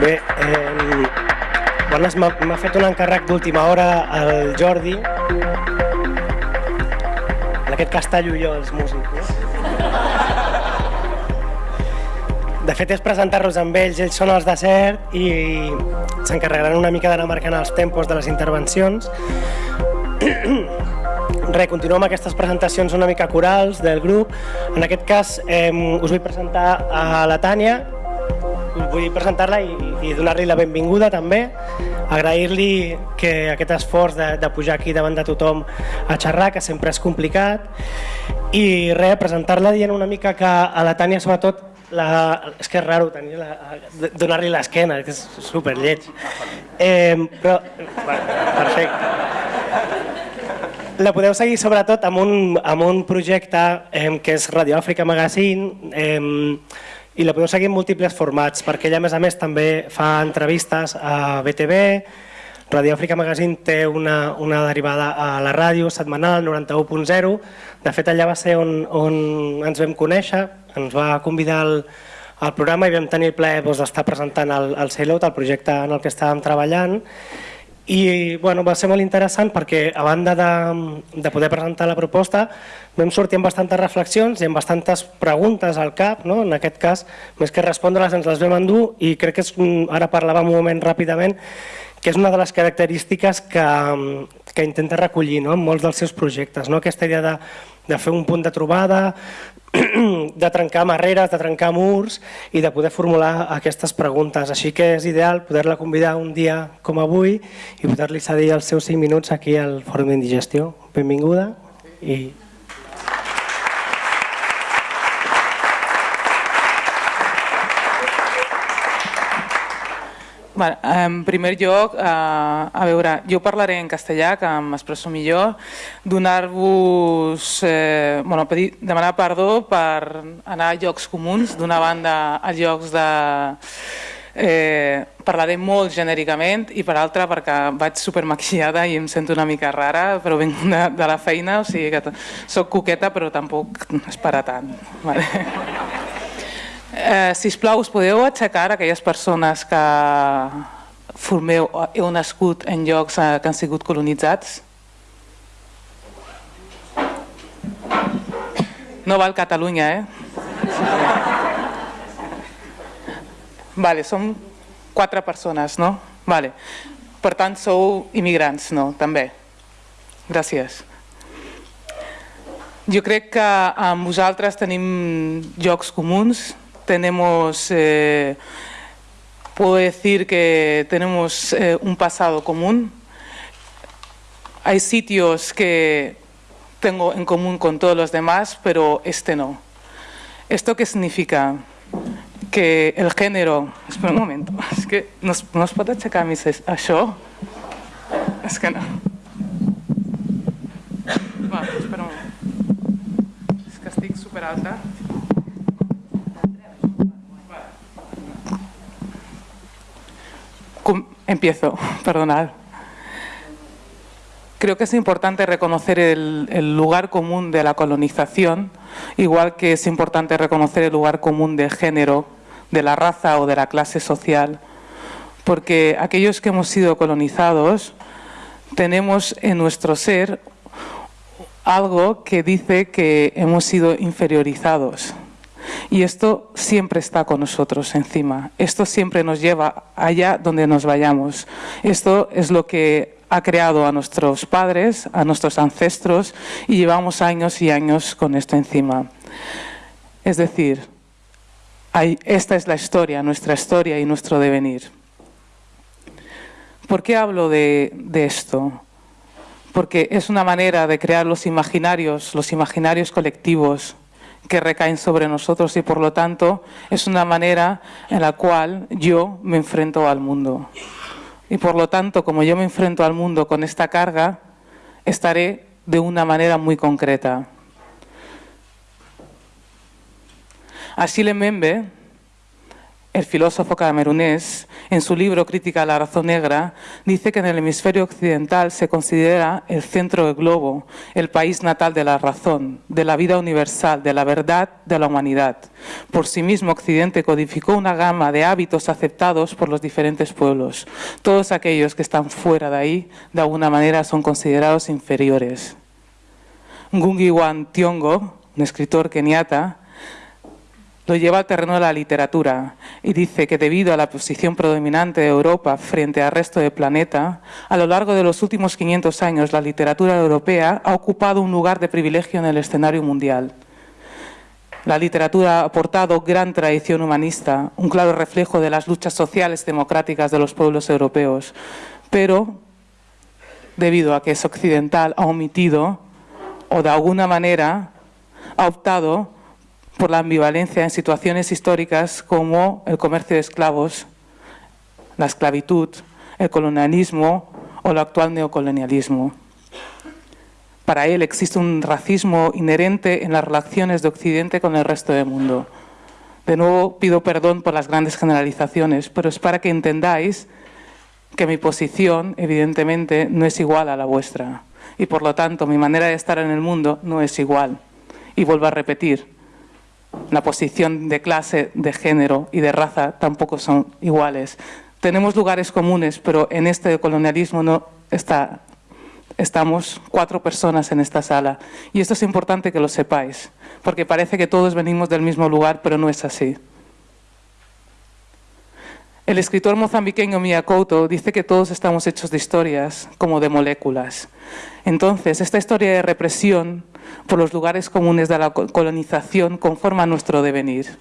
Bé, eh, bones, m'ha fet un encàrrec d'última hora el Jordi. En aquest cas tallo jo els músics. De fet és presentar-los amb ells, ells són els de CERT i s'encarregaran una mica d'anar marcant els tempos de les intervencions. Re, continuem amb aquestes presentacions una mica corals del grup. En aquest cas eh, us vull presentar a la Tània, vull presentar-la i, i donar-li la benvinguda també, agrair-li que aquest esforç de, de pujar aquí davant de tothom a xerrar, que sempre és complicat, i res, presentar-la dient una mica que a la Tània sobretot la, és que és raro donar-li l'esquena, que és super lleig. Eh, però, perfecte. La podeu seguir sobretot amb un, amb un projecte eh, que és Radio Àfrica Magazine, eh, i la podeu seguir en múltiples formats, perquè ella a més a més també fa entrevistes a BTV, Radio Àfrica Magazine té una, una derivada a la ràdio setmanal 91.0, de fet allà va ser on, on ens vam conèixer, ens va convidar al, al programa i vam tenir el plaer doncs, d'estar presentant el, el Sailot, el projecte en el que estàvem treballant, i bueno, va ser molt interessant perquè a banda de, de poder presentar la proposta vam sortir amb bastantes reflexions i amb bastantes preguntes al cap, no? en aquest cas, més que respondre-les ens les vam endur i crec que és, ara parlàvem un moment ràpidament, que és una de les característiques que, que intenta recollir no? en molts dels seus projectes, no? aquesta idea de, de fer un punt de trobada, de trencar barreres, de trencar murs i de poder formular aquestes preguntes. Així que és ideal poder-la convidar un dia com avui i poder-li cedir els seus 5 minuts aquí al Fòrum d'Indigestió. Benvinguda i Bueno, en primer lloc, eh, a veure, jo parlaré en castellà, que m'expresso millor, donar-vos, eh, bueno, pedir, demanar perdó per anar a llocs comuns, d'una banda a llocs de... Eh, parlaré molt genèricament i per altra perquè vaig supermaquillada i em sento una mica rara, però vinc de, de la feina, o sigui que soc coqueta però tampoc és per a tant. Vale. Eh, sisplau, us podeu aixecar aquelles persones que formeu, heu nascut en llocs eh, que han sigut colonitzats? No val Catalunya, eh? Vale, som quatre persones, no? Vale. Per tant, sou immigrants, no? També. Gràcies. Jo crec que amb vosaltres tenim llocs comuns, tenemos, eh, puedo decir que tenemos eh, un pasado común. Hay sitios que tengo en común con todos los demás, pero este no. ¿Esto qué significa? Que el género... Espera un momento, es que no, no es pot aixecar més això? És que no. Va, espera un moment. És que estic superalta. Empiezo, perdonad. Creo que es importante reconocer el, lugar común de la colonización, igual que es importante reconocer el lugar común del género, de la raza o de la clase social, porque aquellos que hemos sido colonizados tenemos en nuestro ser algo que dice que hemos sido inferiorizados. Y esto siempre está con nosotros encima. Esto siempre nos lleva allá donde nos vayamos. Esto es lo que ha creado a nuestros padres, a nuestros ancestros y llevamos años y años con esto encima. Es decir, esta es la historia, nuestra historia y nuestro devenir. ¿Por qué hablo de, esto? Porque es una manera de crear los imaginarios, los imaginarios colectivos, que recaen sobre nosotros y por lo tanto es una manera en la cual yo me enfrento al mundo. Y por lo tanto, como yo me enfrento al mundo con esta carga, estaré de una manera muy concreta. Achille Membe el filósofo camerunés, en su libro Crítica a la razón negra, dice que en el hemisferio occidental se considera el centro del globo, el país natal de la razón, de la vida universal, de la verdad de la humanidad. Por sí mismo, Occidente codificó una gama de hábitos aceptados por los diferentes pueblos. Todos aquellos que están fuera de ahí, de alguna manera, son considerados inferiores. Ngungi Wan Tiongo, un escritor keniata, lo lleva al terreno de la literatura y dice que debido a la posición predominante de Europa frente al resto del planeta, a lo largo de los últimos 500 años la literatura europea ha ocupado un lugar de privilegio en el escenario mundial. La literatura ha aportado gran tradición humanista, un claro reflejo de las luchas sociales democráticas de los pueblos europeos, pero debido a que es occidental ha omitido o de alguna manera ha optado por la ambivalencia en situaciones históricas como el comercio de esclavos, la esclavitud, el colonialismo o el actual neocolonialismo. Para él existe un racismo inherente en las relaciones de Occidente con el resto del mundo. De nuevo pido perdón por las grandes generalizaciones, pero es para que entendáis que mi posición, evidentemente, no es igual a la vuestra. Y por lo tanto, mi manera de estar en el mundo no es igual. Y vuelvo a repetir, la posición de clase, de género y de raza tampoco son iguales. Tenemos lugares comunes, pero en este colonialismo no está, estamos cuatro personas en esta sala. Y esto es importante que lo sepáis, porque parece que todos venimos del mismo lugar, pero no es así. El escritor mozambiqueño Mia Couto dice que todos estamos hechos de historias, como de moléculas. Entonces, esta historia de represión por los lugares comunes de la colonización conforma nuestro devenir.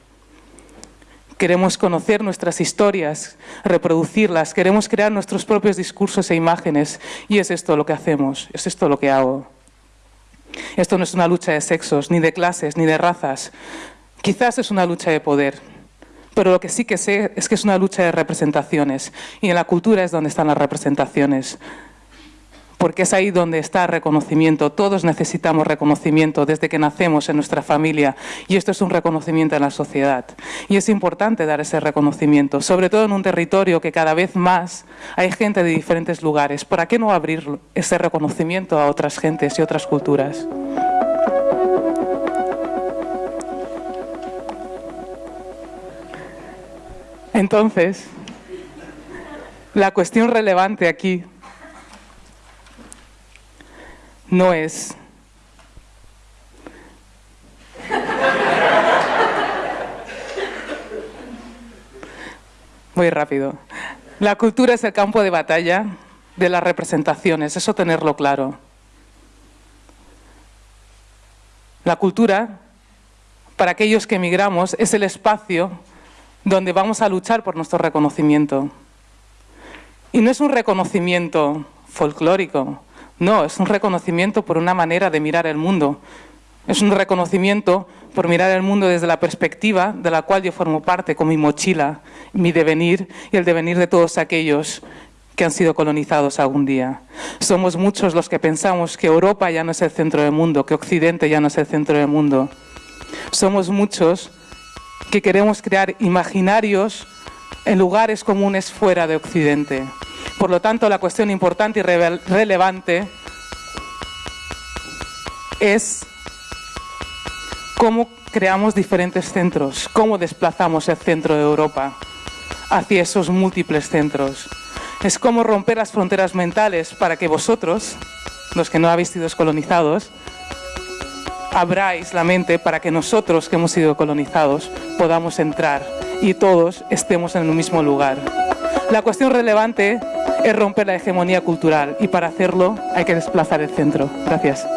Queremos conocer nuestras historias, reproducirlas, queremos crear nuestros propios discursos e imágenes y es esto lo que hacemos, es esto lo que hago. Esto no es una lucha de sexos, ni de clases, ni de razas. Quizás es una lucha de poder, pero lo que sí que sé es que es una lucha de representaciones y en la cultura es donde están las representaciones. Porque es ahí donde está reconocimiento. Todos necesitamos reconocimiento desde que nacemos en nuestra familia y esto es un reconocimiento en la sociedad. Y es importante dar ese reconocimiento, sobre todo en un territorio que cada vez más hay gente de diferentes lugares. ¿Para qué no abrir ese reconocimiento a otras gentes y otras culturas? Entonces, la cuestión relevante aquí no es Muy rápido. La cultura es el campo de batalla de las representaciones, eso tenerlo claro. La cultura, para aquellos que emigramos, es el espacio donde vamos a luchar por nuestro reconocimiento. Y no es un reconocimiento folclórico, no, es un reconocimiento por una manera de mirar el mundo. Es un reconocimiento por mirar el mundo desde la perspectiva de la cual yo formo parte con mi mochila, mi devenir y el devenir de todos aquellos que han sido colonizados algún día. Somos muchos los que pensamos que Europa ya no es el centro del mundo, que Occidente ya no es el centro del mundo. Somos muchos que queremos crear imaginarios en lugares comunes fuera de Occidente. Por lo tanto, la cuestión importante y relevante es cómo creamos diferentes centros, cómo desplazamos el centro de Europa hacia esos múltiples centros. Es cómo romper las fronteras mentales para que vosotros, los que no habéis sido colonizados, abráis la mente para que nosotros que hemos sido colonizados podamos entrar y todos estemos en el mismo lugar. La cuestión relevante es romper la hegemonía cultural y para hacerlo hay que desplazar el centro. Gracias.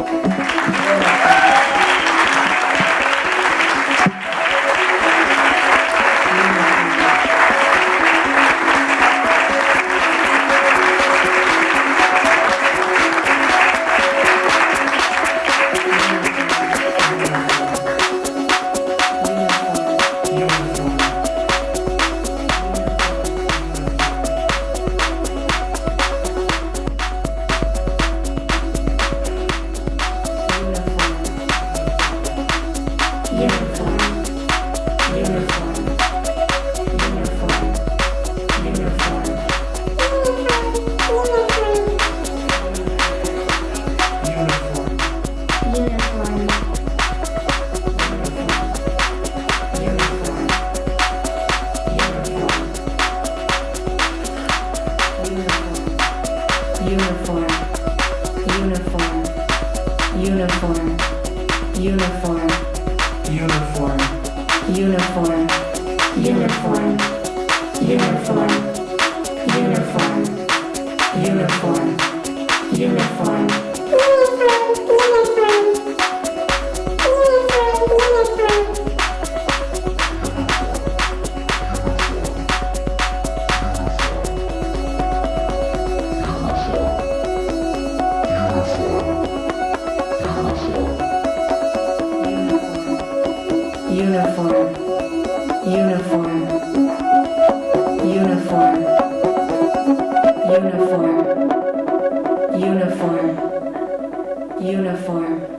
Uniform, uniform. Uniform, uniform, uniform, uniform, uniform, uniform.